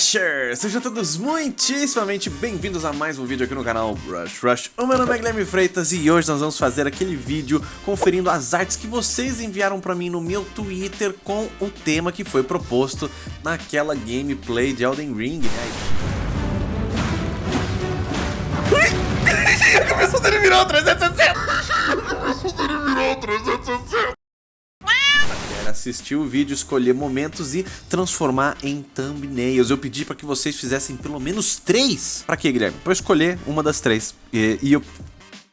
Sejam todos muitíssimamente bem-vindos a mais um vídeo aqui no canal Rush Rush. O meu nome é Guilherme Freitas e hoje nós vamos fazer aquele vídeo conferindo as artes que vocês enviaram pra mim no meu Twitter com o tema que foi proposto naquela gameplay de Elden Ring. Começou a virar 360! Começou a virar 360! Assistir o vídeo, escolher momentos e transformar em thumbnails. Eu pedi para que vocês fizessem pelo menos três. Para quê, Guilherme? Para escolher uma das três. E, e eu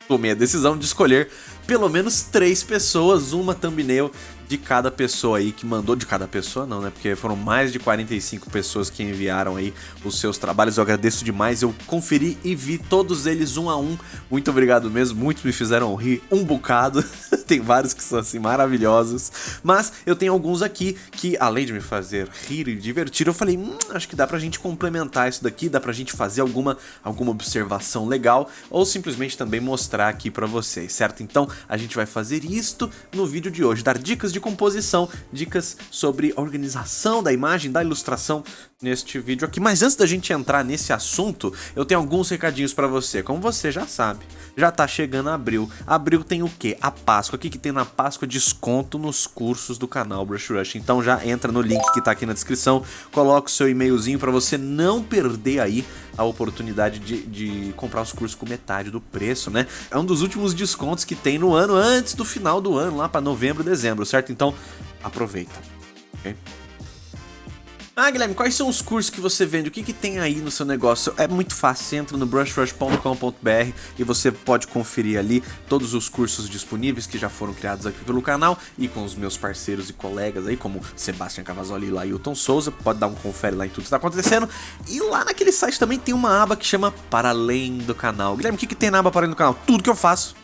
tomei a decisão de escolher pelo menos três pessoas, uma thumbnail de cada pessoa aí que mandou, de cada pessoa não, né? Porque foram mais de 45 pessoas que enviaram aí os seus trabalhos. Eu agradeço demais, eu conferi e vi todos eles um a um. Muito obrigado mesmo, muitos me fizeram rir um bocado. Tem vários que são assim maravilhosos. Mas eu tenho alguns aqui que, além de me fazer rir e divertir, eu falei, hum, acho que dá pra gente complementar isso daqui, dá pra gente fazer alguma, alguma observação legal ou simplesmente também mostrar aqui pra vocês, certo? Então a gente vai fazer isto no vídeo de hoje, dar dicas de de composição, dicas sobre organização da imagem, da ilustração neste vídeo aqui. Mas antes da gente entrar nesse assunto, eu tenho alguns recadinhos para você. Como você já sabe, já tá chegando abril. Abril tem o quê? A Páscoa. O que, que tem na Páscoa? Desconto nos cursos do canal Brush Rush. Então já entra no link que tá aqui na descrição, coloca o seu e-mailzinho para você não perder aí a oportunidade de, de comprar os cursos com metade do preço, né? É um dos últimos descontos que tem no ano, antes do final do ano, lá para novembro, dezembro, certo? Então aproveita? Ah, Guilherme, quais são os cursos que você vende? O que, que tem aí no seu negócio? É muito fácil, você entra no brushrush.com.br e você pode conferir ali todos os cursos disponíveis que já foram criados aqui pelo canal e com os meus parceiros e colegas aí, como Sebastian Cavazoli e Lailton Souza. Pode dar um confere lá em tudo que está acontecendo. E lá naquele site também tem uma aba que chama Para Além do Canal. Guilherme, o que, que tem na aba Para Além do Canal? Tudo que eu faço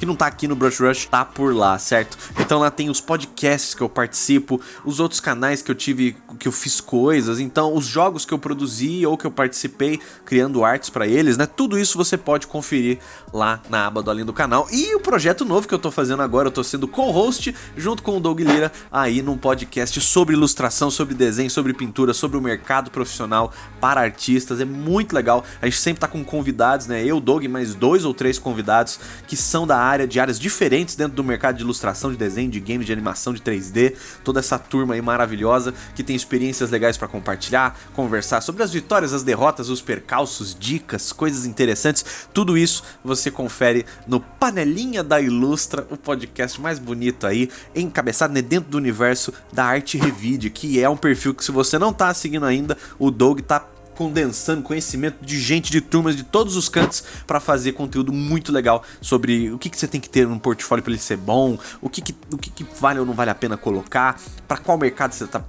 que não tá aqui no Brush Rush, tá por lá, certo? Então lá tem os podcasts que eu participo, os outros canais que eu tive, que eu fiz coisas, então os jogos que eu produzi ou que eu participei criando artes pra eles, né? Tudo isso você pode conferir lá na aba do Além do Canal. E o projeto novo que eu tô fazendo agora, eu tô sendo co-host junto com o Doug Lira aí num podcast sobre ilustração, sobre desenho, sobre pintura, sobre o mercado profissional para artistas. É muito legal. A gente sempre tá com convidados, né? Eu, Doug, mais dois ou três convidados que são da área, de áreas diferentes dentro do mercado de ilustração, de desenho, de games, de animação, de 3D, toda essa turma aí maravilhosa que tem experiências legais para compartilhar, conversar sobre as vitórias, as derrotas, os percalços, dicas, coisas interessantes, tudo isso você confere no Panelinha da Ilustra, o podcast mais bonito aí, encabeçado né, dentro do universo da Arte Revide, que é um perfil que se você não tá seguindo ainda, o Doug tá condensando conhecimento de gente de turmas de todos os cantos para fazer conteúdo muito legal sobre o que, que você tem que ter no portfólio para ele ser bom, o que, que, o que, que vale ou não vale a pena colocar, para qual mercado você tá.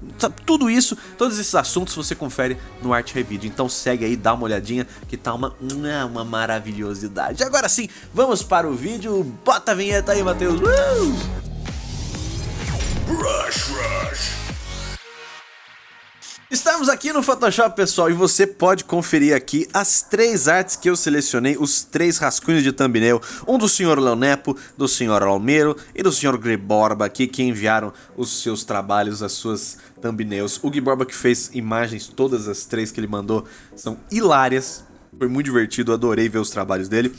Tudo isso, todos esses assuntos você confere no Art Review. Então segue aí, dá uma olhadinha que tá uma, uma maravilhosidade. Agora sim, vamos para o vídeo. Bota a vinheta aí, Matheus. Uh! Rush, rush. Estamos aqui no Photoshop, pessoal, e você pode conferir aqui as três artes que eu selecionei, os três rascunhos de thumbnail, um do Sr. Leonepo, do Sr. Almeiro e do Sr. Griborba aqui, que enviaram os seus trabalhos, as suas thumbnails. O Griborba que fez imagens, todas as três que ele mandou, são hilárias, foi muito divertido, adorei ver os trabalhos dele.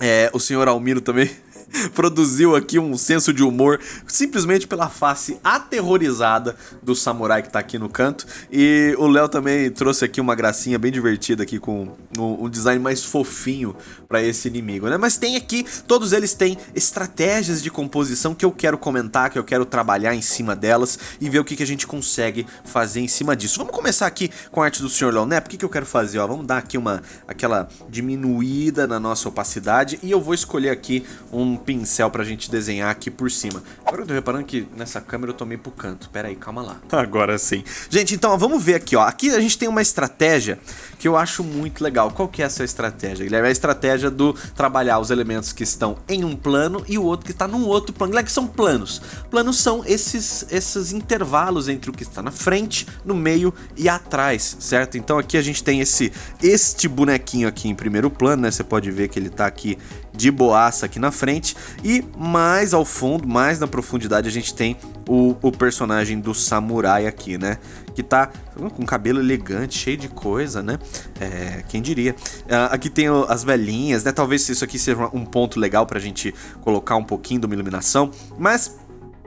É, o Sr. Almiro também produziu aqui um senso de humor simplesmente pela face aterrorizada do samurai que tá aqui no canto. E o Léo também trouxe aqui uma gracinha bem divertida aqui com um, design mais fofinho para esse inimigo, né? Mas tem aqui, todos eles têm estratégias de composição que eu quero comentar, que eu quero trabalhar em cima delas e ver o que, que a gente consegue fazer em cima disso. Vamos começar aqui com a arte do Sr. Léo, né? O que, que eu quero fazer? Ó, vamos dar aqui uma aquela diminuída na nossa opacidade e eu vou escolher aqui um pincel pra gente desenhar aqui por cima. Agora eu tô reparando que nessa câmera eu tô meio pro canto. Pera aí, calma lá. Agora sim. Gente, então ó, vamos ver aqui, ó. Aqui a gente tem uma estratégia que eu acho muito legal. Qual que é essa estratégia, Guilherme? É a estratégia do trabalhar os elementos que estão em um plano e o outro que está num outro plano. Guilherme, que são planos? Planos são esses, esses intervalos entre o que está na frente, no meio e atrás, certo? Então aqui a gente tem esse este bonequinho aqui em primeiro plano, né? Você pode ver que ele está aqui de boaça aqui na frente. E mais ao fundo, mais na profundidade, a gente tem o, o personagem do samurai aqui, né? que tá com cabelo elegante, cheio de coisa, né? É, quem diria. Uh, aqui tem as velhinhas, né? Talvez isso aqui seja um ponto legal pra gente colocar um pouquinho de uma iluminação, mas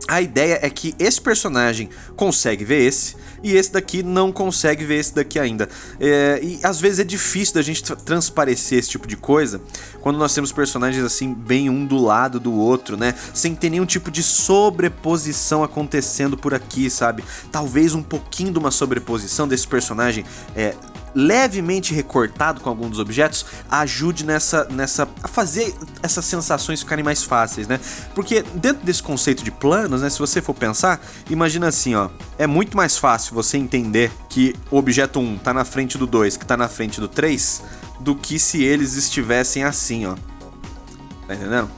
a ideia é que esse personagem consegue ver esse, e esse daqui não consegue ver esse daqui ainda. É, e às vezes é difícil da gente transparecer esse tipo de coisa quando nós temos personagens assim, bem um do lado do outro, né? Sem ter nenhum tipo de sobreposição acontecendo por aqui, sabe? Talvez um pouquinho de uma sobreposição desse personagem é, levemente recortado com algum dos objetos ajude nessa, nessa a fazer essas sensações ficarem mais fáceis, né? Porque dentro desse conceito de planos, né, se você for pensar, imagina assim, ó, é muito mais fácil você entender que o objeto 1 tá na frente do 2, que tá na frente do 3, do que se eles estivessem assim, ó. Tá entendendo?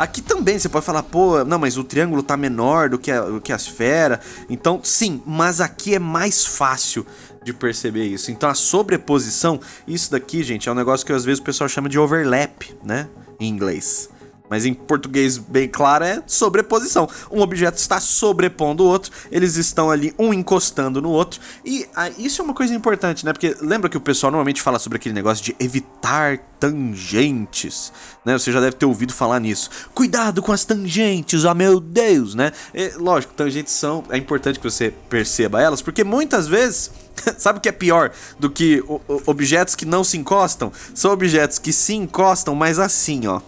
Aqui também você pode falar, pô, não, mas o triângulo tá menor do que a, do que a esfera. Então, sim, mas aqui é mais fácil de perceber isso. Então a sobreposição, isso daqui, gente, é um negócio que às vezes o pessoal chama de overlap, né? Em inglês. Mas em português bem claro é sobreposição. Um objeto está sobrepondo o outro, eles estão ali um encostando no outro. E ah, isso é uma coisa importante, né? Porque lembra que o pessoal normalmente fala sobre aquele negócio de evitar tangentes, né? Você já deve ter ouvido falar nisso. Cuidado com as tangentes, oh meu Deus, né? E, lógico, tangentes são... É importante que você perceba elas, porque muitas vezes... Sabe o que é pior do que objetos que não se encostam? São objetos que se encostam, mas assim, ó.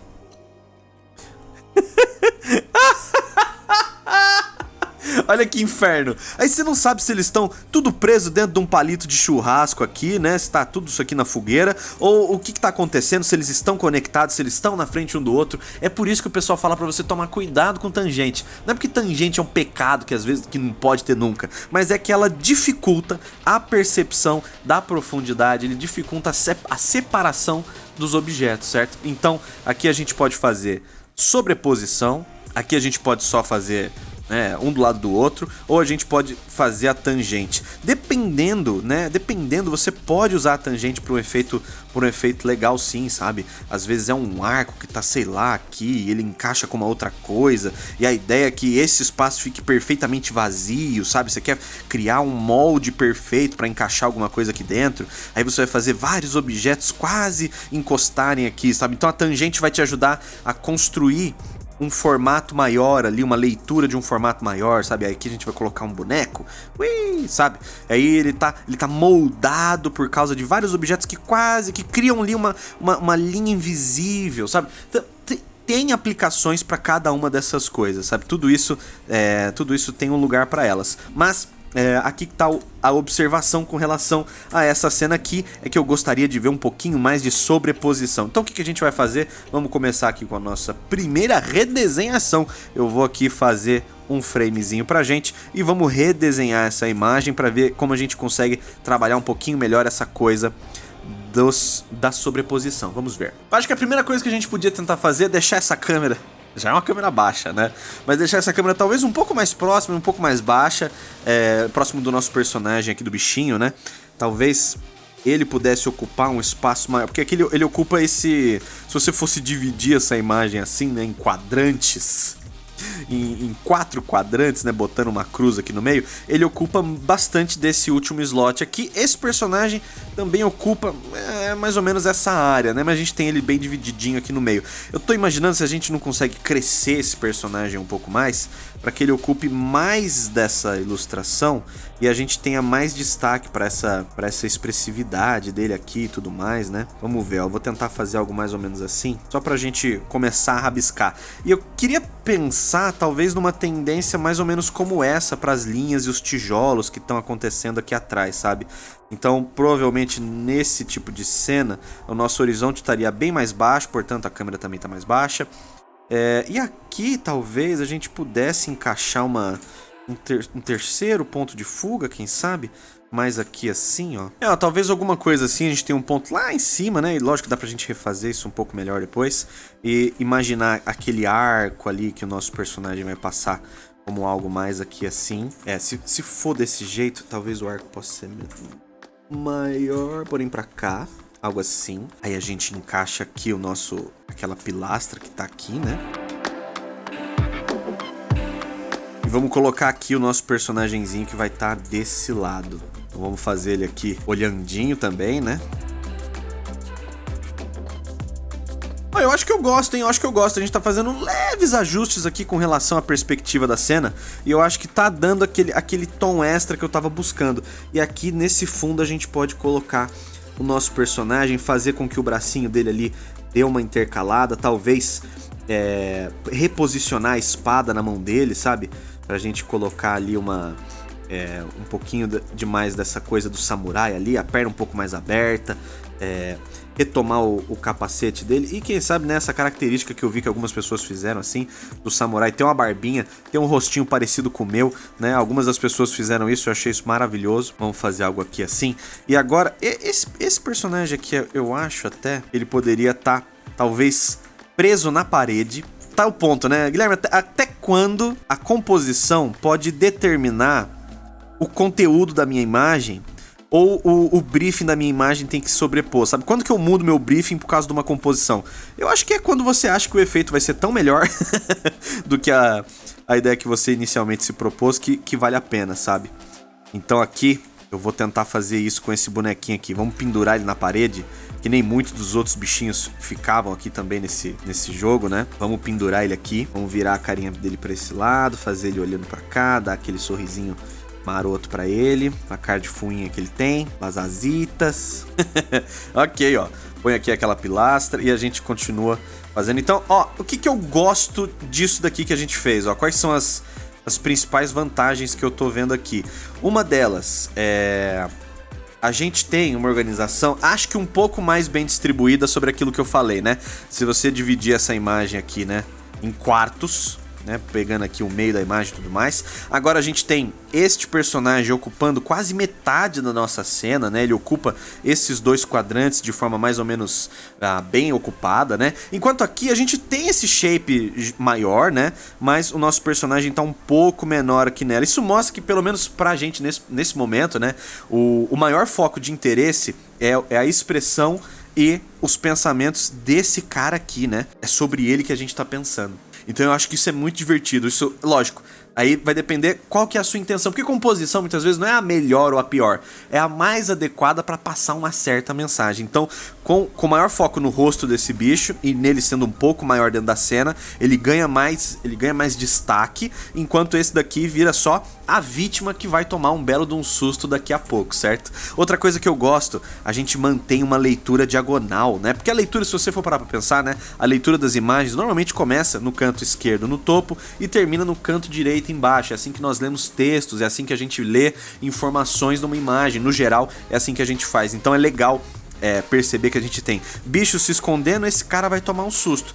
Olha que inferno. Aí você não sabe se eles estão tudo preso dentro de um palito de churrasco aqui, né? Se tá tudo isso aqui na fogueira, ou o que que tá acontecendo, se eles estão conectados, se eles estão na frente um do outro. É por isso que o pessoal fala pra você tomar cuidado com tangente. Não é porque tangente é um pecado que às vezes que não pode ter nunca, mas é que ela dificulta a percepção da profundidade, ele dificulta a separação dos objetos, certo? Então, aqui a gente pode fazer sobreposição, aqui a gente pode só fazer né, um do lado do outro, ou a gente pode fazer a tangente. Dependendo, né, dependendo, você pode usar a tangente para um efeito, por um efeito legal sim, sabe? Às vezes é um arco que tá, sei lá, aqui, ele encaixa com uma outra coisa, e a ideia é que esse espaço fique perfeitamente vazio, sabe? Você quer criar um molde perfeito para encaixar alguma coisa aqui dentro, aí você vai fazer vários objetos quase encostarem aqui, sabe? Então a tangente vai te ajudar a construir um formato maior ali, uma leitura de um formato maior, sabe? Aí aqui a gente vai colocar um boneco, ui, sabe? Aí ele tá, ele tá moldado por causa de vários objetos que quase, que criam ali uma, uma, uma linha invisível, sabe? Tem aplicações para cada uma dessas coisas, sabe? Tudo isso, é, tudo isso tem um lugar para elas. Mas é, aqui está a observação com relação a essa cena aqui, é que eu gostaria de ver um pouquinho mais de sobreposição. Então o que, que a gente vai fazer? Vamos começar aqui com a nossa primeira redesenhação. Eu vou aqui fazer um framezinho pra gente e vamos redesenhar essa imagem para ver como a gente consegue trabalhar um pouquinho melhor essa coisa dos, da sobreposição. Vamos ver. Acho que a primeira coisa que a gente podia tentar fazer é deixar essa câmera já é uma câmera baixa, né? Mas deixar essa câmera talvez um pouco mais próxima, um pouco mais baixa, é, próximo do nosso personagem aqui do bichinho, né? Talvez ele pudesse ocupar um espaço maior, porque aqui ele, ele ocupa esse... Se você fosse dividir essa imagem assim, né, em quadrantes, em, em, quatro quadrantes, né, botando uma cruz aqui no meio, ele ocupa bastante desse último slot aqui. Esse personagem também ocupa é, mais ou menos essa área, né, mas a gente tem ele bem divididinho aqui no meio. Eu tô imaginando se a gente não consegue crescer esse personagem um pouco mais, para que ele ocupe mais dessa ilustração e a gente tenha mais destaque para essa, essa expressividade dele aqui e tudo mais, né? Vamos ver, ó, eu vou tentar fazer algo mais ou menos assim, só pra gente começar a rabiscar. E eu queria pensar talvez numa tendência mais ou menos como essa para as linhas e os tijolos que estão acontecendo aqui atrás, sabe? Então, provavelmente nesse tipo de cena, o nosso horizonte estaria bem mais baixo, portanto a câmera também está mais baixa. É, e aqui talvez a gente pudesse encaixar uma, um, ter, um, terceiro ponto de fuga, quem sabe? Mais aqui assim, ó. É, ó, talvez alguma coisa assim, a gente tem um ponto lá em cima, né? E lógico que dá pra gente refazer isso um pouco melhor depois. E imaginar aquele arco ali que o nosso personagem vai passar como algo mais aqui assim. É, se, se for desse jeito, talvez o arco possa ser maior, porém pra cá algo assim. Aí a gente encaixa aqui o nosso, aquela pilastra que tá aqui, né? Vamos colocar aqui o nosso personagemzinho que vai estar tá desse lado. Então vamos fazer ele aqui olhandinho também, né? eu acho que eu gosto, hein? Eu acho que eu gosto. A gente tá fazendo leves ajustes aqui com relação à perspectiva da cena. E eu acho que tá dando aquele, aquele tom extra que eu tava buscando. E aqui nesse fundo a gente pode colocar o nosso personagem, fazer com que o bracinho dele ali dê uma intercalada. Talvez é, reposicionar a espada na mão dele, sabe? Pra gente colocar ali uma... É, um pouquinho de, demais dessa coisa do samurai ali, a perna um pouco mais aberta, é, retomar o, o, capacete dele e quem sabe nessa né, característica que eu vi que algumas pessoas fizeram assim, do samurai, tem uma barbinha, tem um rostinho parecido com o meu, né? Algumas das pessoas fizeram isso, eu achei isso maravilhoso. Vamos fazer algo aqui assim. E agora, esse, esse personagem aqui, eu acho até, ele poderia estar, tá, talvez, preso na parede. Tá o ponto, né? Guilherme, até, até quando a composição pode determinar o conteúdo da minha imagem ou o, o, briefing da minha imagem tem que sobrepor, sabe? Quando que eu mudo meu briefing por causa de uma composição? Eu acho que é quando você acha que o efeito vai ser tão melhor do que a, a ideia que você inicialmente se propôs que, que vale a pena, sabe? Então aqui eu vou tentar fazer isso com esse bonequinho aqui. Vamos pendurar ele na parede, que nem muitos dos outros bichinhos ficavam aqui também nesse, nesse jogo, né? Vamos pendurar ele aqui, vamos virar a carinha dele para esse lado, fazer ele olhando para cá, dar aquele sorrisinho maroto para ele, a cara de fuinha que ele tem, as azitas. ok, ó. Põe aqui aquela pilastra e a gente continua fazendo. Então, ó, o que, que eu gosto disso daqui que a gente fez? Ó, quais são as, as principais vantagens que eu tô vendo aqui? Uma delas é... A gente tem uma organização, acho que um pouco mais bem distribuída sobre aquilo que eu falei, né? Se você dividir essa imagem aqui, né, em quartos, né, pegando aqui o meio da imagem e tudo mais. Agora a gente tem este personagem ocupando quase metade da nossa cena, né? Ele ocupa esses dois quadrantes de forma mais ou menos ah, bem ocupada, né? Enquanto aqui a gente tem esse shape maior, né? Mas o nosso personagem tá um pouco menor aqui nela. Isso mostra que, pelo menos pra gente nesse, nesse momento, né? O, o maior foco de interesse é, é a expressão e os pensamentos desse cara aqui, né? É sobre ele que a gente tá pensando. Então eu acho que isso é muito divertido. Isso, lógico, Aí vai depender qual que é a sua intenção, porque composição muitas vezes não é a melhor ou a pior, é a mais adequada para passar uma certa mensagem. Então, com, com maior foco no rosto desse bicho e nele sendo um pouco maior dentro da cena, ele ganha mais, ele ganha mais destaque, enquanto esse daqui vira só a vítima que vai tomar um belo de um susto daqui a pouco, certo? Outra coisa que eu gosto, a gente mantém uma leitura diagonal, né? Porque a leitura, se você for parar para pensar, né, a leitura das imagens normalmente começa no canto esquerdo no topo e termina no canto direito embaixo. É assim que nós lemos textos, é assim que a gente lê informações numa imagem. No geral, é assim que a gente faz. Então é legal é, perceber que a gente tem bicho se escondendo, esse cara vai tomar um susto.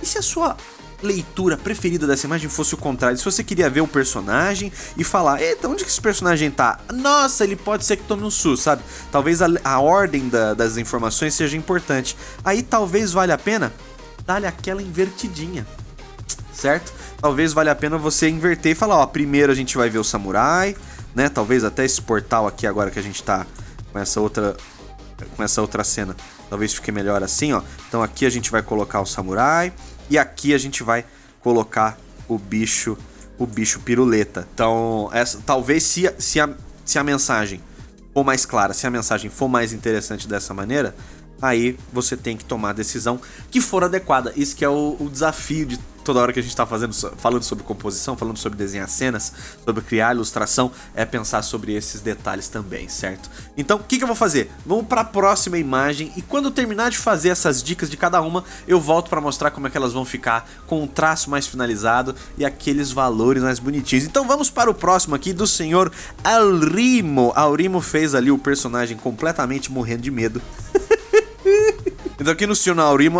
E se a sua leitura preferida dessa imagem fosse o contrário, se você queria ver o personagem e falar, eita, onde que esse personagem tá? Nossa, ele pode ser que tome um susto, sabe? Talvez a, a ordem da, das informações seja importante. Aí talvez valha a pena dar-lhe aquela invertidinha, certo? talvez valha a pena você inverter e falar, ó, primeiro a gente vai ver o samurai, né? Talvez até esse portal aqui agora que a gente tá com essa outra com essa outra cena, talvez fique melhor assim, ó. Então aqui a gente vai colocar o samurai e aqui a gente vai colocar o bicho, o bicho piruleta. Então, essa talvez se, se a, se a mensagem for mais clara, se a mensagem for mais interessante dessa maneira, aí você tem que tomar a decisão que for adequada. Isso que é o, o desafio de toda hora que a gente está fazendo, falando sobre composição, falando sobre desenhar cenas, sobre criar ilustração, é pensar sobre esses detalhes também, certo? Então, o que, que eu vou fazer? Vamos para a próxima imagem e quando eu terminar de fazer essas dicas de cada uma, eu volto para mostrar como é que elas vão ficar com um traço mais finalizado e aqueles valores mais bonitinhos. Então vamos para o próximo aqui do senhor Alrimo. Alrimo fez ali o personagem completamente morrendo de medo. Então aqui no Senhor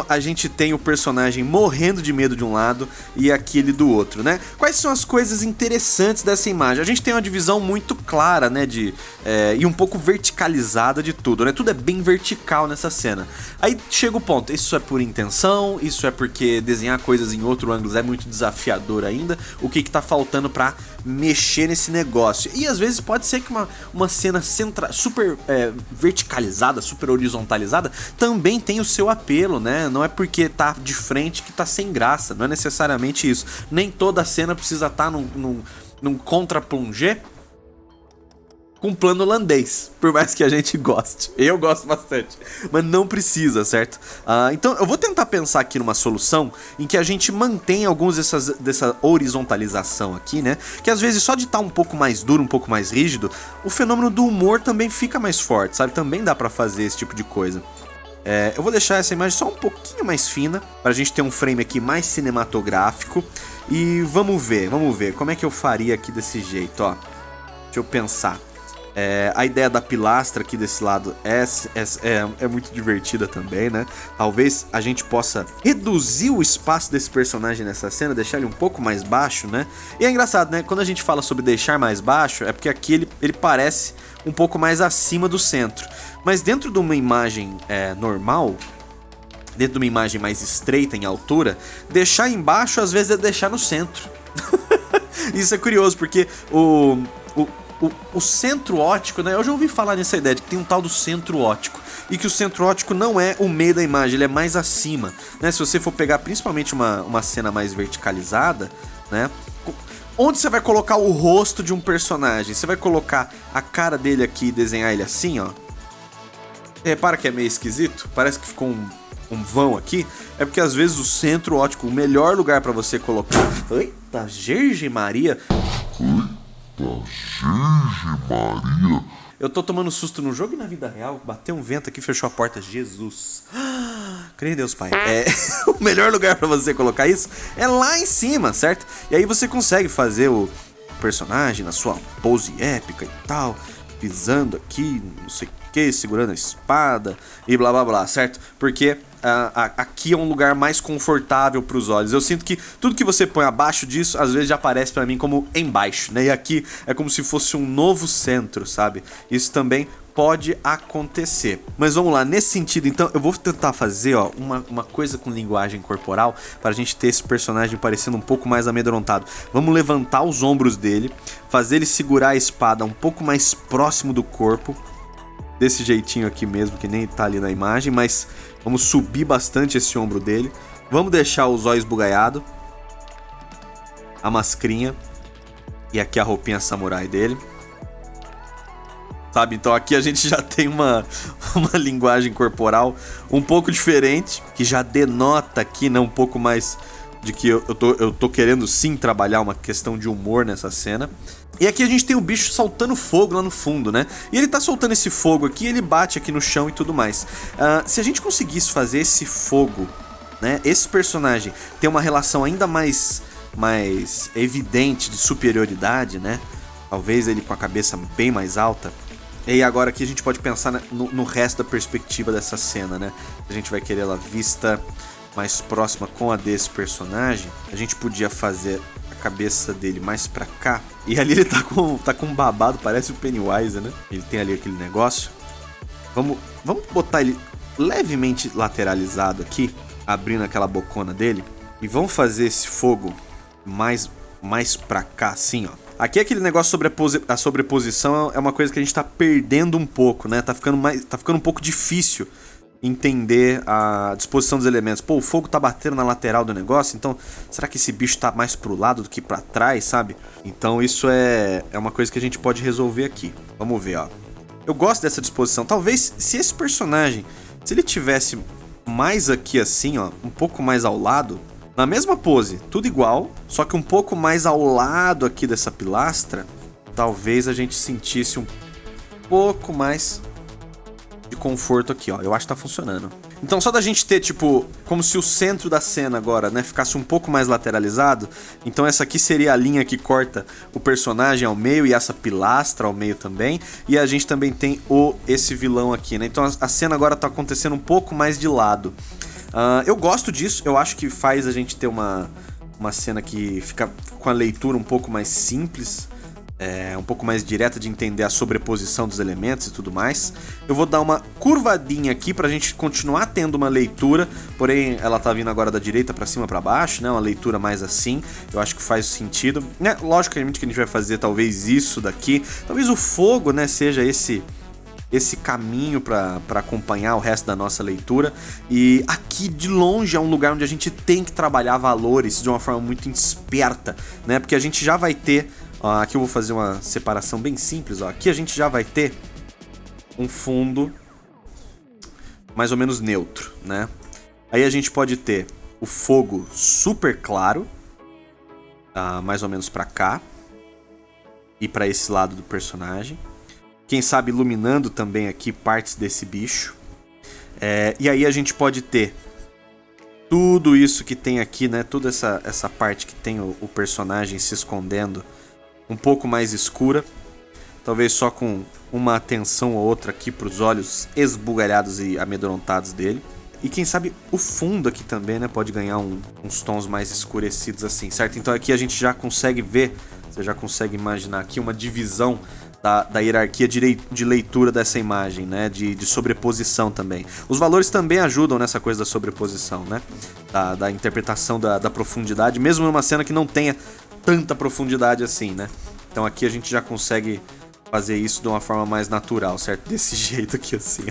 a gente tem o personagem morrendo de medo de um lado e aquele do outro, né? Quais são as coisas interessantes dessa imagem? A gente tem uma divisão muito clara, né, de, é, e um pouco verticalizada de tudo, né? Tudo é bem vertical nessa cena. Aí chega o ponto, isso é por intenção, isso é porque desenhar coisas em outro ângulo é muito desafiador ainda, o que que tá faltando pra mexer nesse negócio? E às vezes pode ser que uma, uma cena centra, super é, verticalizada, super horizontalizada, também tem o seu apelo, né? Não é porque tá de frente que tá sem graça, não é necessariamente isso. Nem toda cena precisa estar tá num, num num contra-plongé com plano holandês, por mais que a gente goste. Eu gosto bastante, mas não precisa, certo? Uh, então eu vou tentar pensar aqui numa solução em que a gente mantém alguns dessas, dessa horizontalização aqui, né? Que às vezes só de estar tá um pouco mais duro, um pouco mais rígido, o fenômeno do humor também fica mais forte, sabe? Também dá pra fazer esse tipo de coisa. É, eu vou deixar essa imagem só um pouquinho mais fina, pra gente ter um frame aqui mais cinematográfico. E vamos ver, vamos ver, como é que eu faria aqui desse jeito, ó. Deixa eu pensar. É, a ideia da pilastra aqui desse lado é, é, é, é, muito divertida também, né? Talvez a gente possa reduzir o espaço desse personagem nessa cena, deixar ele um pouco mais baixo, né? E é engraçado, né? Quando a gente fala sobre deixar mais baixo, é porque aqui ele, ele parece um pouco mais acima do centro. Mas dentro de uma imagem é, normal, dentro de uma imagem mais estreita em altura, deixar embaixo às vezes é deixar no centro. Isso é curioso, porque o, o o, o, centro ótico, né? Eu já ouvi falar nessa ideia de que tem um tal do centro ótico. E que o centro ótico não é o meio da imagem, ele é mais acima. Né? Se você for pegar principalmente uma, uma cena mais verticalizada, né? Onde você vai colocar o rosto de um personagem? Você vai colocar a cara dele aqui e desenhar ele assim, ó. Repara que é meio esquisito? Parece que ficou um, um vão aqui. É porque às vezes o centro ótico, o melhor lugar para você colocar... Eita, Gerge Maria... Virgem Maria. Eu tô tomando susto no jogo e na vida real. Bateu um vento aqui, fechou a porta. Jesus. Creio em Deus, Pai. É, o melhor lugar para você colocar isso é lá em cima, certo? E aí você consegue fazer o personagem na sua pose épica e tal, pisando aqui, não sei o que, segurando a espada e blá blá blá, certo? Porque aqui é um lugar mais confortável para os olhos. Eu sinto que tudo que você põe abaixo disso, às vezes já aparece para mim como embaixo, né? E aqui é como se fosse um novo centro, sabe? Isso também pode acontecer. Mas vamos lá, nesse sentido, então, eu vou tentar fazer ó, uma, uma coisa com linguagem corporal para a gente ter esse personagem parecendo um pouco mais amedrontado. Vamos levantar os ombros dele, fazer ele segurar a espada um pouco mais próximo do corpo, desse jeitinho aqui mesmo, que nem tá ali na imagem, mas vamos subir bastante esse ombro dele. Vamos deixar os olhos bugalhados, a mascrinha e aqui a roupinha samurai dele. Sabe, então aqui a gente já tem uma, uma linguagem corporal um pouco diferente, que já denota aqui, né, um pouco mais de que eu, eu, tô, eu tô querendo sim trabalhar uma questão de humor nessa cena. E aqui a gente tem o bicho soltando fogo lá no fundo, né? E ele tá soltando esse fogo aqui, ele bate aqui no chão e tudo mais. Uh, se a gente conseguisse fazer esse fogo, né? Esse personagem ter uma relação ainda mais, mais evidente de superioridade, né? Talvez ele com a cabeça bem mais alta. E agora aqui a gente pode pensar no, no resto da perspectiva dessa cena, né? A gente vai querer ela vista mais próxima com a desse personagem. A gente podia fazer cabeça dele mais pra cá. E ali ele tá com, tá com um babado, parece o Pennywise, né? Ele tem ali aquele negócio. Vamos, vamos botar ele levemente lateralizado aqui, abrindo aquela bocona dele. E vamos fazer esse fogo mais, mais pra cá, assim, ó. Aqui aquele negócio sobre a, a sobreposição é uma coisa que a gente tá perdendo um pouco, né? Tá ficando, mais, tá ficando um pouco difícil entender a disposição dos elementos. Pô, o fogo tá batendo na lateral do negócio, então será que esse bicho tá mais pro lado do que para trás, sabe? Então isso é, é uma coisa que a gente pode resolver aqui. Vamos ver, ó. Eu gosto dessa disposição. Talvez se esse personagem, se ele tivesse mais aqui assim, ó, um pouco mais ao lado, na mesma pose, tudo igual, só que um pouco mais ao lado aqui dessa pilastra, talvez a gente sentisse um pouco mais de conforto aqui, ó. Eu acho que tá funcionando. Então só da gente ter, tipo, como se o centro da cena agora, né, ficasse um pouco mais lateralizado. Então essa aqui seria a linha que corta o personagem ao meio e essa pilastra ao meio também. E a gente também tem o esse vilão aqui, né? Então a, cena agora tá acontecendo um pouco mais de lado. Uh, eu gosto disso, eu acho que faz a gente ter uma, uma cena que fica com a leitura um pouco mais simples é, um pouco mais direta de entender a sobreposição dos elementos e tudo mais. Eu vou dar uma curvadinha aqui para a gente continuar tendo uma leitura, porém ela tá vindo agora da direita para cima para baixo, né? Uma leitura mais assim, eu acho que faz sentido. Né? Logicamente que a gente vai fazer talvez isso daqui, talvez o fogo, né, seja esse esse caminho para acompanhar o resto da nossa leitura. E aqui de longe é um lugar onde a gente tem que trabalhar valores de uma forma muito esperta, né? Porque a gente já vai ter Ó, aqui eu vou fazer uma separação bem simples. Ó. Aqui a gente já vai ter um fundo mais ou menos neutro, né? Aí a gente pode ter o fogo super claro, tá? mais ou menos para cá e para esse lado do personagem. Quem sabe iluminando também aqui partes desse bicho. É, e aí a gente pode ter tudo isso que tem aqui, né? Toda essa, essa parte que tem o, o personagem se escondendo um pouco mais escura. Talvez só com uma atenção ou outra aqui para os olhos esbugalhados e amedrontados dele. E quem sabe o fundo aqui também, né? Pode ganhar um, uns tons mais escurecidos assim, certo? Então aqui a gente já consegue ver, você já consegue imaginar aqui uma divisão da, da hierarquia de, de, leitura dessa imagem, né? De, de, sobreposição também. Os valores também ajudam nessa coisa da sobreposição, né? Da, da interpretação da, da profundidade, mesmo numa cena que não tenha tanta profundidade assim, né? Então aqui a gente já consegue fazer isso de uma forma mais natural, certo? Desse jeito aqui assim.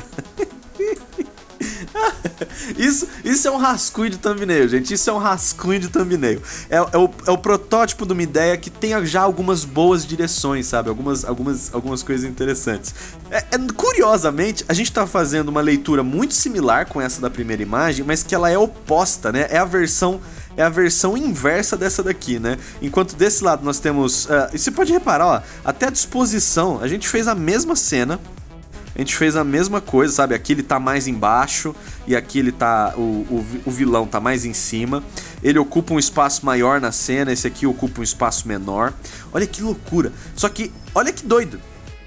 isso, isso é um rascunho de thumbnail, gente. Isso é um rascunho de thumbnail. É, é, o, é o protótipo de uma ideia que tem já algumas boas direções, sabe? Algumas, algumas, algumas coisas interessantes. É, é, curiosamente, a gente tá fazendo uma leitura muito similar com essa da primeira imagem, mas que ela é oposta, né? É a versão é a versão inversa dessa daqui, né? Enquanto desse lado nós temos... Uh, e você pode reparar, ó, até a disposição, a gente fez a mesma cena, a gente fez a mesma coisa, sabe? Aqui ele tá mais embaixo e aqui ele tá... O, o, o, vilão tá mais em cima. Ele ocupa um espaço maior na cena, esse aqui ocupa um espaço menor. Olha que loucura. Só que, olha que doido.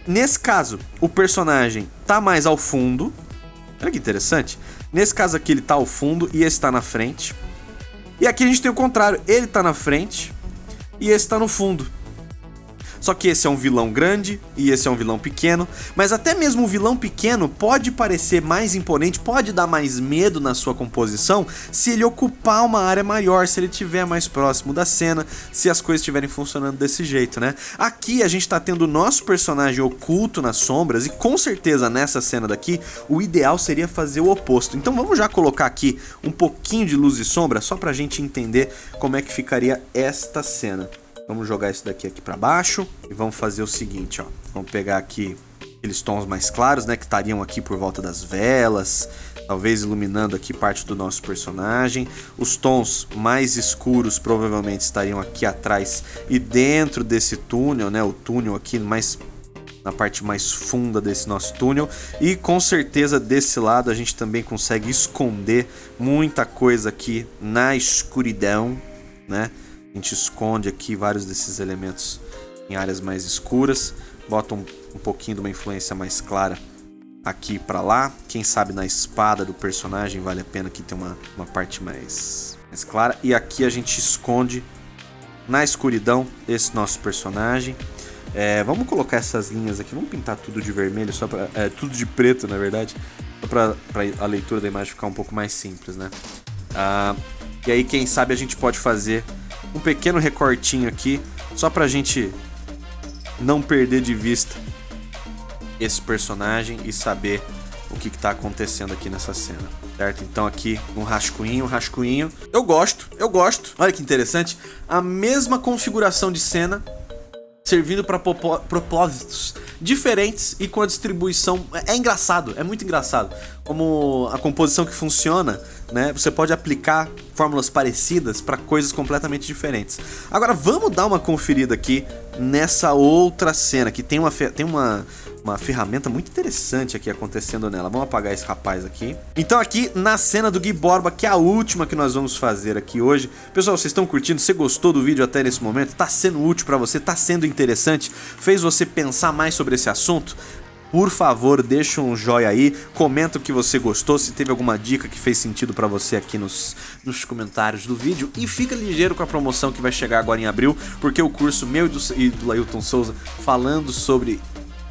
Nesse caso, o personagem tá mais ao fundo. Olha que interessante. Nesse caso aqui ele tá ao fundo e esse tá na frente. E aqui a gente tem o contrário, ele tá na frente e esse tá no fundo. Só que esse é um vilão grande e esse é um vilão pequeno, mas até mesmo o vilão pequeno pode parecer mais imponente, pode dar mais medo na sua composição se ele ocupar uma área maior, se ele estiver mais próximo da cena, se as coisas estiverem funcionando desse jeito, né? Aqui a gente está tendo o nosso personagem oculto nas sombras e com certeza nessa cena daqui o ideal seria fazer o oposto. Então vamos já colocar aqui um pouquinho de luz e sombra só para a gente entender como é que ficaria esta cena. Vamos jogar isso daqui aqui para baixo e vamos fazer o seguinte, ó. Vamos pegar aqui aqueles tons mais claros, né, que estariam aqui por volta das velas, talvez iluminando aqui parte do nosso personagem. Os tons mais escuros provavelmente estariam aqui atrás e dentro desse túnel, né, o túnel aqui mais na parte mais funda desse nosso túnel e com certeza desse lado a gente também consegue esconder muita coisa aqui na escuridão, né? A gente esconde aqui vários desses elementos em áreas mais escuras, bota um, um pouquinho de uma influência mais clara aqui para lá. Quem sabe na espada do personagem vale a pena que tenha uma, uma parte mais, mais clara. E aqui a gente esconde na escuridão esse nosso personagem. É, vamos colocar essas linhas aqui, vamos pintar tudo de vermelho, só para é, tudo de preto na verdade, só para a leitura da imagem ficar um pouco mais simples, né? Ah, e aí quem sabe a gente pode fazer um pequeno recortinho aqui, só pra gente não perder de vista esse personagem e saber o que, está acontecendo aqui nessa cena, certo? Então aqui um rascunho, um rascunho. Eu gosto, eu gosto. Olha que interessante. A mesma configuração de cena servindo para propósitos diferentes e com a distribuição... É, é engraçado, é muito engraçado. Como a composição que funciona, né? Você pode aplicar fórmulas parecidas para coisas completamente diferentes. Agora vamos dar uma conferida aqui nessa outra cena que tem uma, tem uma, uma ferramenta muito interessante aqui acontecendo nela. Vamos apagar esse rapaz aqui. Então aqui na cena do Gui Borba, que é a última que nós vamos fazer aqui hoje. Pessoal, vocês estão curtindo? Você gostou do vídeo até nesse momento? Tá sendo útil para você? Tá sendo interessante? Fez você pensar mais sobre esse assunto? Por favor, deixa um joinha aí, comenta o que você gostou, se teve alguma dica que fez sentido pra você aqui nos, nos comentários do vídeo. E fica ligeiro com a promoção que vai chegar agora em abril, porque o curso meu e do, e do Lailton Souza falando sobre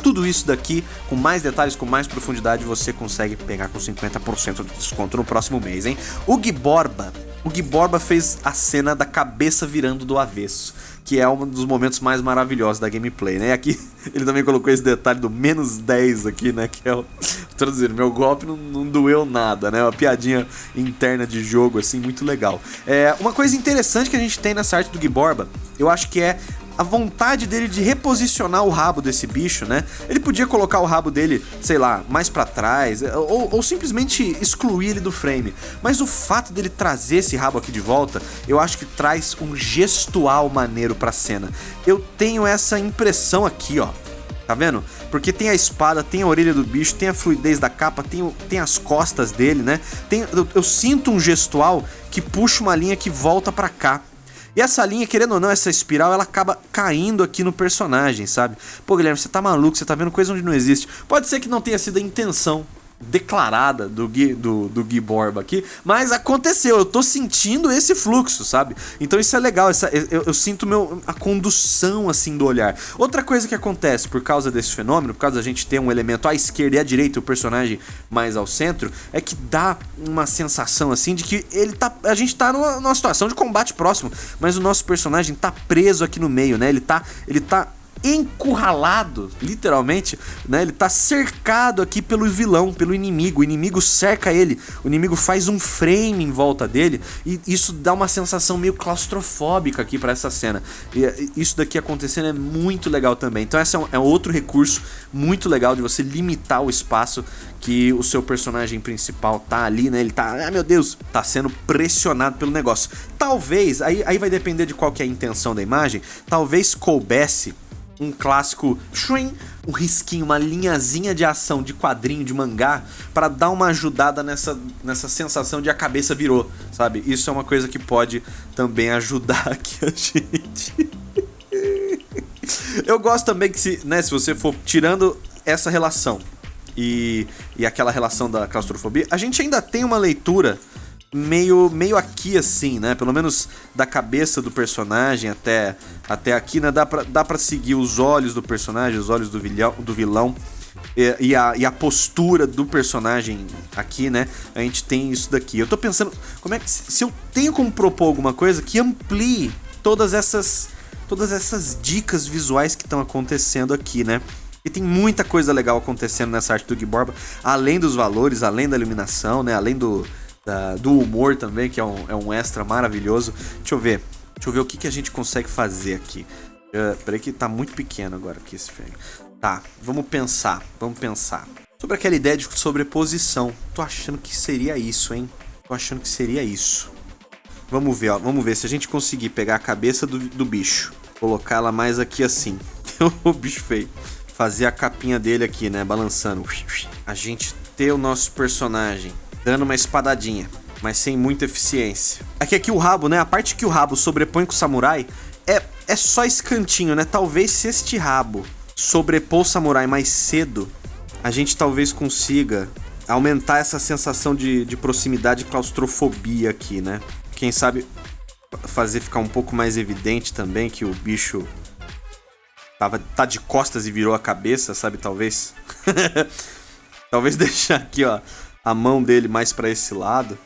tudo isso daqui, com mais detalhes, com mais profundidade, você consegue pegar com 50% de desconto no próximo mês, hein? O Gui Borba, o Gui Borba fez a cena da cabeça virando do avesso, que é um dos momentos mais maravilhosos da gameplay, né? E aqui ele também colocou esse detalhe do menos 10 aqui, né? Que é o... Traduzindo, meu golpe não, não, doeu nada, né? Uma piadinha interna de jogo, assim, muito legal. É, uma coisa interessante que a gente tem nessa arte do Gui Borba, eu acho que é a vontade dele de reposicionar o rabo desse bicho, né? Ele podia colocar o rabo dele, sei lá, mais para trás, ou, ou, simplesmente excluir ele do frame. Mas o fato dele trazer esse rabo aqui de volta, eu acho que traz um gestual maneiro pra cena. Eu tenho essa impressão aqui, ó. Tá vendo? Porque tem a espada, tem a orelha do bicho, tem a fluidez da capa, tem, tem as costas dele, né? Tem, eu, eu sinto um gestual que puxa uma linha que volta pra cá. E essa linha, querendo ou não, essa espiral, ela acaba caindo aqui no personagem, sabe? Pô, Guilherme, você tá maluco, você tá vendo coisa onde não existe. Pode ser que não tenha sido a intenção, declarada do Gui, do, do Gui Borba aqui, mas aconteceu, eu tô sentindo esse fluxo, sabe? Então isso é legal, essa, eu, eu, sinto meu, a condução assim do olhar. Outra coisa que acontece por causa desse fenômeno, por causa da gente ter um elemento à esquerda e à direita o personagem mais ao centro, é que dá uma sensação assim de que ele tá, a gente tá numa, numa situação de combate próximo, mas o nosso personagem tá preso aqui no meio, né? Ele tá, ele tá encurralado, literalmente, né? Ele tá cercado aqui pelo vilão, pelo inimigo. O inimigo cerca ele, o inimigo faz um frame em volta dele e isso dá uma sensação meio claustrofóbica aqui para essa cena. E isso daqui acontecendo é muito legal também. Então esse é, um, é outro recurso muito legal de você limitar o espaço que o seu personagem principal tá ali, né? Ele tá, ah meu Deus, tá sendo pressionado pelo negócio. Talvez, aí, aí vai depender de qual que é a intenção da imagem, talvez coubesse um clássico shrin, um risquinho, uma linhazinha de ação de quadrinho, de mangá, para dar uma ajudada nessa, nessa sensação de a cabeça virou, sabe? Isso é uma coisa que pode também ajudar aqui a gente. Eu gosto também que se, né, se você for tirando essa relação e, e aquela relação da claustrofobia, a gente ainda tem uma leitura meio, meio aqui assim, né? Pelo menos da cabeça do personagem até, até aqui, né? Dá pra, dá pra seguir os olhos do personagem, os olhos do vilão, do vilão e, e, a, e a postura do personagem aqui, né? A gente tem isso daqui. Eu tô pensando, como é que se eu tenho como propor alguma coisa que amplie todas essas todas essas dicas visuais que estão acontecendo aqui, né? E tem muita coisa legal acontecendo nessa arte do Gui Borba, além dos valores, além da iluminação, né? Além do, da, do humor também, que é um, é um extra maravilhoso. Deixa eu ver. Deixa eu ver o que, que a gente consegue fazer aqui. Uh, peraí que tá muito pequeno agora aqui esse frame. Tá, vamos pensar, vamos pensar. Sobre aquela ideia de sobreposição. Tô achando que seria isso, hein? Tô achando que seria isso. Vamos ver, ó. Vamos ver se a gente conseguir pegar a cabeça do, do bicho. Colocar ela mais aqui assim. o bicho feio. Fazer a capinha dele aqui, né? Balançando. A gente ter o nosso personagem dando uma espadadinha, mas sem muita eficiência. Aqui, aqui o rabo, né? A parte que o rabo sobrepõe com o samurai é, é só esse cantinho, né? Talvez se este rabo sobrepor o samurai mais cedo, a gente talvez consiga aumentar essa sensação de, de proximidade e claustrofobia aqui, né? Quem sabe fazer ficar um pouco mais evidente também que o bicho tava, tá de costas e virou a cabeça, sabe? Talvez. talvez deixar aqui, ó, a mão dele mais para esse lado,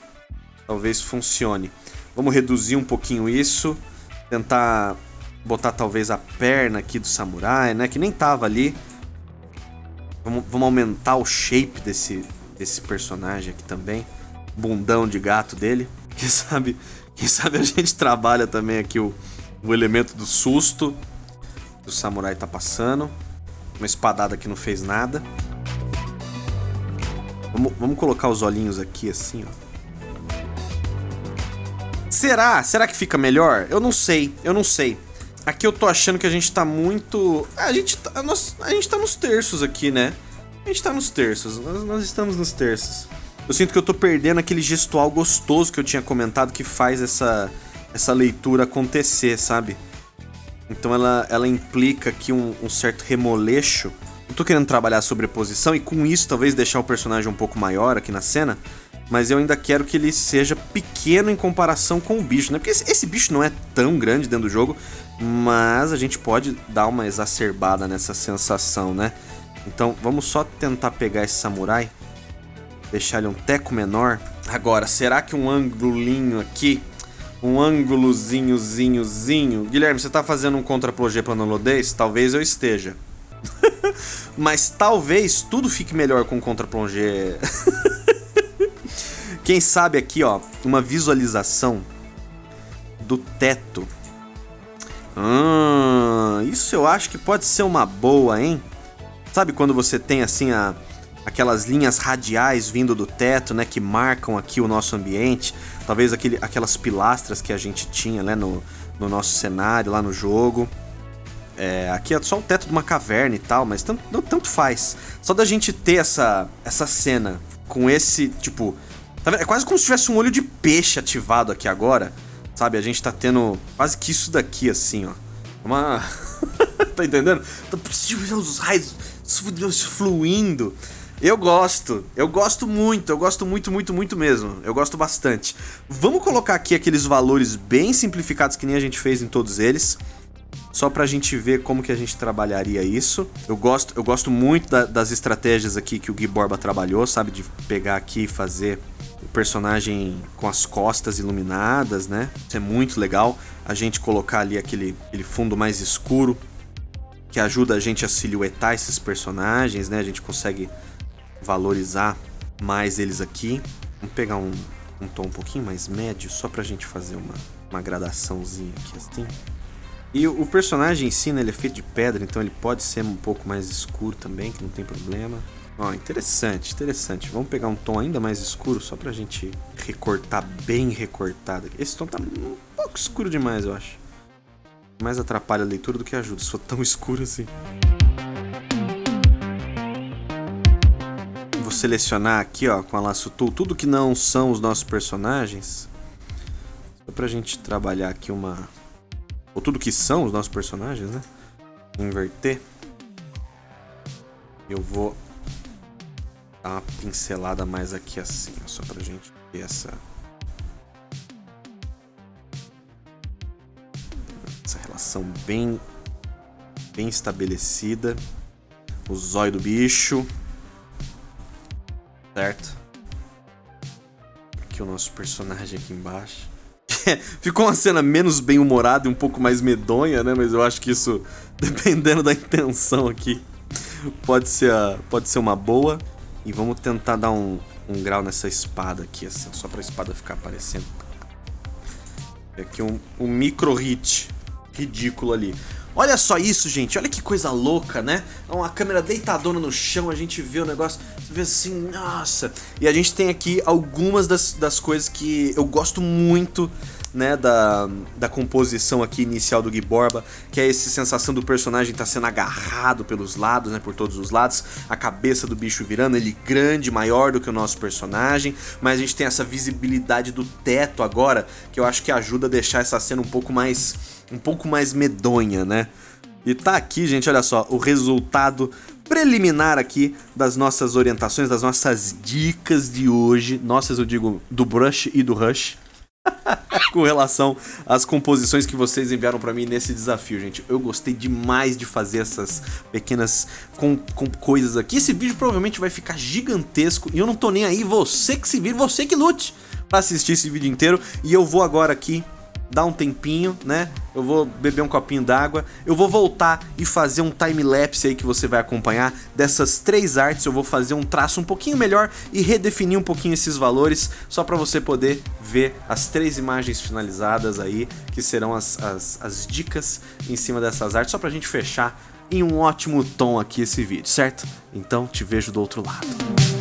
talvez funcione. Vamos reduzir um pouquinho isso, tentar botar talvez a perna aqui do samurai, né, que nem tava ali. Vamos, vamos aumentar o shape desse, desse personagem aqui também, bundão de gato dele. Quem sabe, quem sabe a gente trabalha também aqui o, o elemento do susto que o samurai tá passando. Uma espadada que não fez nada. Vamos, vamos colocar os olhinhos aqui assim, ó. Será? Será que fica melhor? Eu não sei, eu não sei. Aqui eu tô achando que a gente tá muito... A gente tá, nós, a gente tá nos terços aqui, né? A gente tá nos terços, nós, nós estamos nos terços. Eu sinto que eu tô perdendo aquele gestual gostoso que eu tinha comentado que faz essa, essa leitura acontecer, sabe? Então ela, ela implica aqui um, um certo remoleixo eu tô querendo trabalhar sobreposição e com isso talvez deixar o personagem um pouco maior aqui na cena, mas eu ainda quero que ele seja pequeno em comparação com o bicho, né? Porque esse, esse bicho não é tão grande dentro do jogo, mas a gente pode dar uma exacerbada nessa sensação, né? Então vamos só tentar pegar esse samurai, deixar ele um teco menor. Agora, será que um ângulozinho aqui, um ângulozinhozinhozinho... Guilherme, você tá fazendo um contra-plogê pra nulodez? Talvez eu esteja. Mas talvez tudo fique melhor com contra-plongé. Quem sabe aqui, ó, uma visualização do teto. Hum, isso eu acho que pode ser uma boa, hein? Sabe quando você tem assim a, aquelas linhas radiais vindo do teto, né, que marcam aqui o nosso ambiente, talvez aquele, aquelas pilastras que a gente tinha, né, no, no nosso cenário, lá no jogo. É, aqui é só o teto de uma caverna e tal, mas tanto, não, tanto faz. Só da gente ter essa, essa cena com esse, tipo... Tá é quase como se tivesse um olho de peixe ativado aqui agora, sabe? A gente tá tendo quase que isso daqui, assim, ó. Uma... tá entendendo? Os raios fluindo. Eu gosto, eu gosto muito, eu gosto muito, muito, muito mesmo. Eu gosto bastante. Vamos colocar aqui aqueles valores bem simplificados que nem a gente fez em todos eles. Só pra gente ver como que a gente trabalharia isso. Eu gosto, eu gosto muito da, das estratégias aqui que o Gui Borba trabalhou, sabe? De pegar aqui e fazer o personagem com as costas iluminadas, né? Isso é muito legal. A gente colocar ali aquele, aquele fundo mais escuro que ajuda a gente a silhuetar esses personagens, né? A gente consegue valorizar mais eles aqui. Vamos pegar um, um tom um pouquinho mais médio, só pra gente fazer uma, uma gradaçãozinha aqui assim. E o, personagem em si, né, ele é feito de pedra, então ele pode ser um pouco mais escuro também, que não tem problema. Ó, interessante, interessante. Vamos pegar um tom ainda mais escuro, só pra gente recortar bem recortado. Esse tom tá um pouco escuro demais, eu acho. Mais atrapalha a leitura do que ajuda, se for tão escuro assim. vou selecionar aqui, ó, com a laço tool, tudo que não são os nossos personagens. Só pra gente trabalhar aqui uma... Ou tudo que são os nossos personagens, né? Inverter. Eu vou dar uma pincelada mais aqui assim, ó, só pra gente ter essa... Essa relação bem, bem estabelecida. O zóio do bicho certo? Aqui o nosso personagem aqui embaixo. Ficou uma cena menos bem-humorada e um pouco mais medonha, né? Mas eu acho que isso, dependendo da intenção aqui, pode ser, pode ser uma boa. E vamos tentar dar um, um grau nessa espada aqui, assim, só pra espada ficar aparecendo. Aqui um, um micro hit ridículo ali. Olha só isso, gente. Olha que coisa louca, né? É uma câmera deitadona no chão, a gente vê o negócio, você vê assim, nossa. E a gente tem aqui algumas das, das coisas que eu gosto muito, né, da, da composição aqui inicial do Gui Borba, que é essa sensação do personagem estar tá sendo agarrado pelos lados, né, por todos os lados, a cabeça do bicho virando, ele grande, maior do que o nosso personagem, mas a gente tem essa visibilidade do teto agora, que eu acho que ajuda a deixar essa cena um pouco mais um pouco mais medonha, né? E tá aqui, gente, olha só, o resultado preliminar aqui das nossas orientações, das nossas dicas de hoje. Nossas, eu digo, do Brush e do Rush. com relação às composições que vocês enviaram para mim nesse desafio, gente. Eu gostei demais de fazer essas pequenas com, com coisas aqui. Esse vídeo provavelmente vai ficar gigantesco e eu não tô nem aí. Você que se vira, você que lute para assistir esse vídeo inteiro. E eu vou agora aqui dar um tempinho, né? Eu vou beber um copinho d'água, eu vou voltar e fazer um time-lapse aí que você vai acompanhar dessas três artes, eu vou fazer um traço um pouquinho melhor e redefinir um pouquinho esses valores, só para você poder ver as três imagens finalizadas aí, que serão as, as, as dicas em cima dessas artes, só pra gente fechar em um ótimo tom aqui esse vídeo, certo? Então te vejo do outro lado.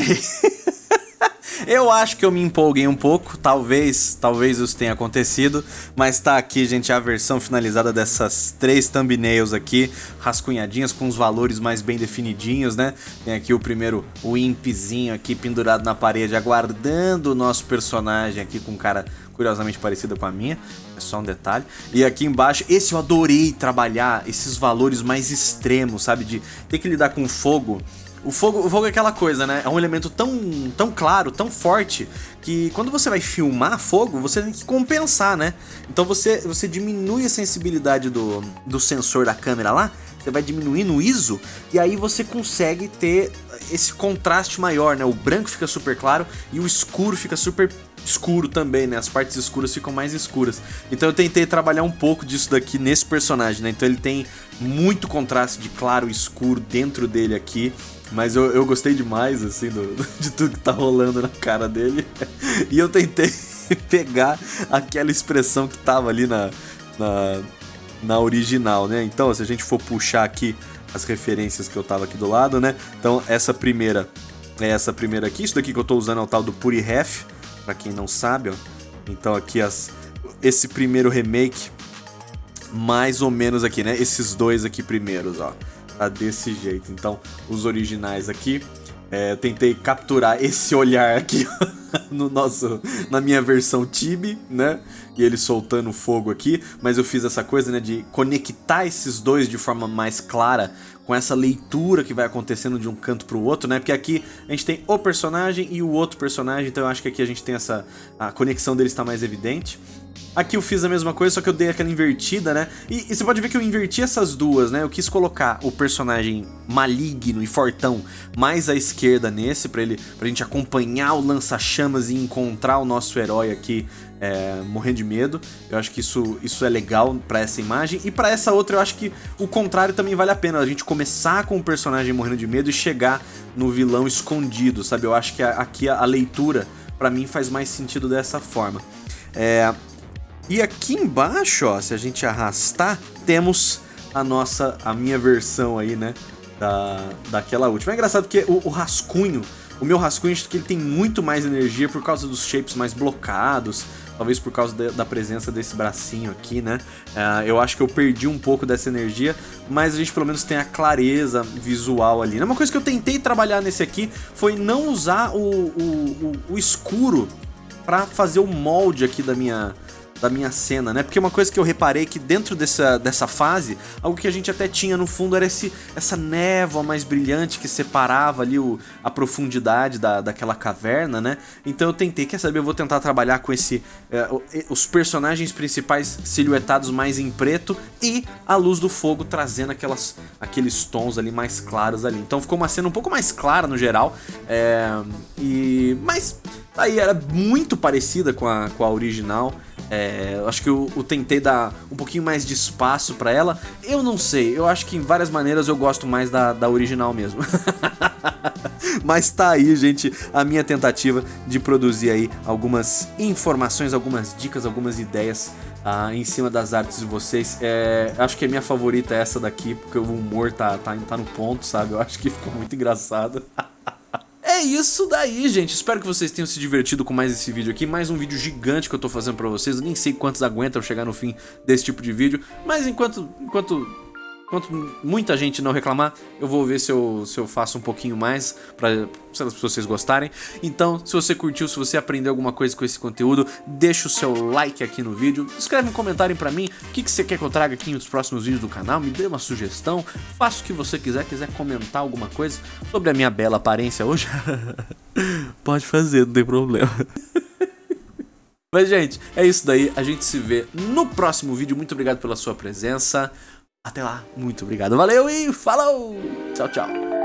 Eu acho que eu me empolguei um pouco, talvez, talvez isso tenha acontecido, mas tá aqui, gente, a versão finalizada dessas três thumbnails aqui, rascunhadinhas com os valores mais bem definidinhos, né? Tem aqui o primeiro, o impzinho aqui pendurado na parede, aguardando o nosso personagem aqui com cara curiosamente parecida com a minha, é só um detalhe. E aqui embaixo, esse eu adorei trabalhar, esses valores mais extremos, sabe? De ter que lidar com fogo o fogo, o fogo é aquela coisa, né? É um elemento tão, tão claro, tão forte, que quando você vai filmar fogo, você tem que compensar, né? Então você, você diminui a sensibilidade do, do sensor da câmera lá, você vai diminuindo o ISO, e aí você consegue ter esse contraste maior, né? O branco fica super claro e o escuro fica super escuro também, né? As partes escuras ficam mais escuras. Então eu tentei trabalhar um pouco disso daqui nesse personagem, né? Então ele tem muito contraste de claro e escuro dentro dele aqui. Mas eu, eu gostei demais, assim, do, de tudo que tá rolando na cara dele. E eu tentei pegar aquela expressão que tava ali na, na, na original, né? Então, se a gente for puxar aqui as referências que eu tava aqui do lado, né? Então, essa primeira é essa primeira aqui. Isso daqui que eu tô usando é o tal do Purihef, pra quem não sabe, ó. Então, aqui as, esse primeiro remake, mais ou menos aqui, né? Esses dois aqui primeiros, ó tá desse jeito. Então, os originais aqui, é, tentei capturar esse olhar aqui no nosso, na minha versão Tibi, né? E ele soltando fogo aqui, mas eu fiz essa coisa, né, de conectar esses dois de forma mais clara com essa leitura que vai acontecendo de um canto pro outro, né? Porque aqui a gente tem o personagem e o outro personagem, então eu acho que aqui a gente tem essa a conexão deles está mais evidente. Aqui eu fiz a mesma coisa, só que eu dei aquela invertida, né? E, e, você pode ver que eu inverti essas duas, né? Eu quis colocar o personagem maligno e fortão mais à esquerda nesse, pra, ele, pra gente acompanhar o lança-chamas e encontrar o nosso herói aqui é, morrendo de medo. Eu acho que isso, isso é legal pra essa imagem. E pra essa outra eu acho que o contrário também vale a pena. A gente começar com o personagem morrendo de medo e chegar no vilão escondido, sabe? Eu acho que aqui a, a leitura, pra mim, faz mais sentido dessa forma. É, e aqui embaixo, ó, se a gente arrastar, temos a nossa, a minha versão aí, né, da, daquela última. É engraçado porque o, o rascunho, o meu rascunho, acho que ele tem muito mais energia por causa dos shapes mais blocados, talvez por causa de, da presença desse bracinho aqui, né? Uh, eu acho que eu perdi um pouco dessa energia, mas a gente pelo menos tem a clareza visual ali. Uma coisa que eu tentei trabalhar nesse aqui foi não usar o, o, o, o escuro para fazer o molde aqui da minha, da minha cena, né? Porque uma coisa que eu reparei que dentro dessa, dessa fase, algo que a gente até tinha no fundo era esse, essa névoa mais brilhante que separava ali o, a profundidade da, daquela caverna, né? Então eu tentei, quer saber, eu vou tentar trabalhar com esse é, os personagens principais silhuetados mais em preto e a luz do fogo trazendo aquelas, aqueles tons ali mais claros ali. Então ficou uma cena um pouco mais clara no geral, é, e mas aí era muito parecida com a, com a original. É, acho que eu, eu, tentei dar um pouquinho mais de espaço pra ela. Eu não sei, eu acho que em várias maneiras eu gosto mais da, da original mesmo. Mas tá aí, gente, a minha tentativa de produzir aí algumas informações, algumas dicas, algumas ideias ah, em cima das artes de vocês. É, acho que a minha favorita é essa daqui, porque o humor tá, tá, tá no ponto, sabe? Eu acho que ficou muito engraçado. Isso daí, gente. Espero que vocês tenham se divertido com mais esse vídeo aqui. Mais um vídeo gigante que eu tô fazendo pra vocês. Eu nem sei quantos aguentam chegar no fim desse tipo de vídeo. Mas enquanto, enquanto Enquanto muita gente não reclamar, eu vou ver se eu, se eu faço um pouquinho mais para vocês gostarem. Então, se você curtiu, se você aprendeu alguma coisa com esse conteúdo, deixa o seu like aqui no vídeo. Escreve um comentário pra mim o que, que você quer que eu traga aqui nos próximos vídeos do canal. Me dê uma sugestão, faça o que você quiser. Quiser comentar alguma coisa sobre a minha bela aparência hoje, pode fazer, não tem problema. Mas, gente, é isso daí. A gente se vê no próximo vídeo. Muito obrigado pela sua presença. Até lá, muito obrigado, valeu e falou! Tchau, tchau!